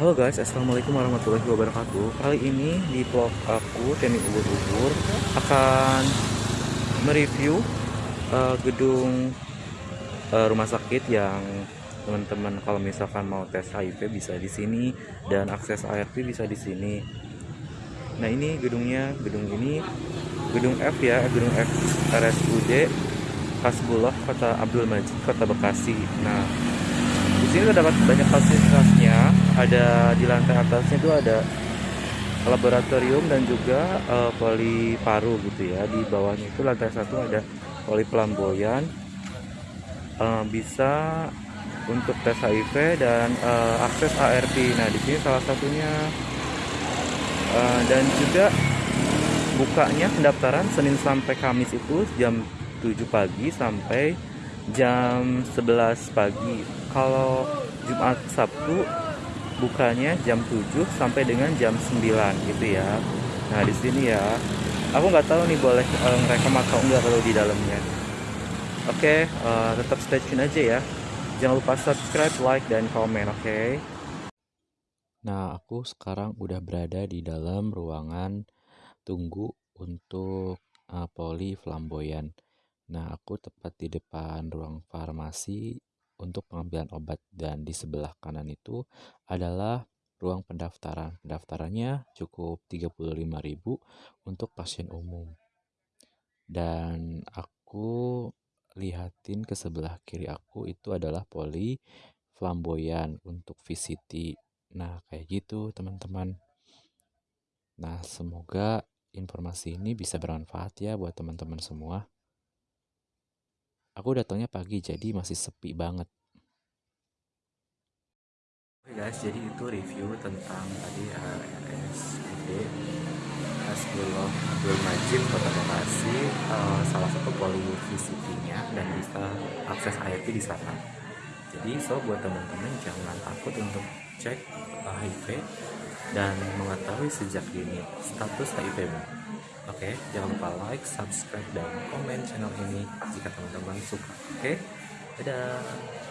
Halo guys, assalamualaikum warahmatullahi wabarakatuh. Kali ini di vlog aku teknik ubur-ubur akan mereview uh, gedung uh, rumah sakit yang teman-teman kalau misalkan mau tes HIV bisa di sini dan akses ART bisa di sini. Nah ini gedungnya, gedung ini gedung F ya, gedung F RSUD Kasbullah Kota Abdul Majid Kota Bekasi. Nah sini terdapat banyak fasilitasnya. Ada di lantai atasnya itu ada laboratorium dan juga uh, poli paru gitu ya. Di bawahnya itu lantai satu ada poli pelamboyan. Uh, bisa untuk tes HIV dan uh, akses ART nah di sini salah satunya. Uh, dan juga bukanya pendaftaran Senin sampai Kamis itu jam 7 pagi sampai jam 11 pagi. Kalau Jumat Sabtu bukanya jam 7 sampai dengan jam 9 gitu ya. Nah di sini ya. Aku nggak tahu nih boleh uh, ngerekam atau enggak kalau di dalamnya. Oke okay, uh, eh, tetap stay tune aja ya. Jangan lupa subscribe like dan komen oke? Okay? nah aku sekarang udah berada di dalam ruangan tunggu untuk uh, poli flamboyan nah aku tepat di depan ruang farmasi untuk pengambilan obat dan di sebelah kanan itu adalah ruang pendaftaran. Pendaftarannya cukup 35.000 untuk pasien umum. Dan aku lihatin ke sebelah kiri aku itu adalah poli flamboyan untuk VCT. Nah, kayak gitu teman-teman. Nah, semoga informasi ini bisa bermanfaat ya buat teman-teman semua. Aku datangnya pagi jadi masih sepi banget. Oke guys, jadi itu review tentang tadi RSUD Hasbullah Abdul Majid Kota Bekasi uh, salah satu poli VCT-nya dan bisa akses IT di sana. Jadi so buat teman-teman jangan takut untuk cek HIV dan mengetahui sejak dini status HIV-mu. Oke, okay, jangan lupa like, subscribe, dan komen channel ini jika teman-teman suka. Oke, okay? dadah.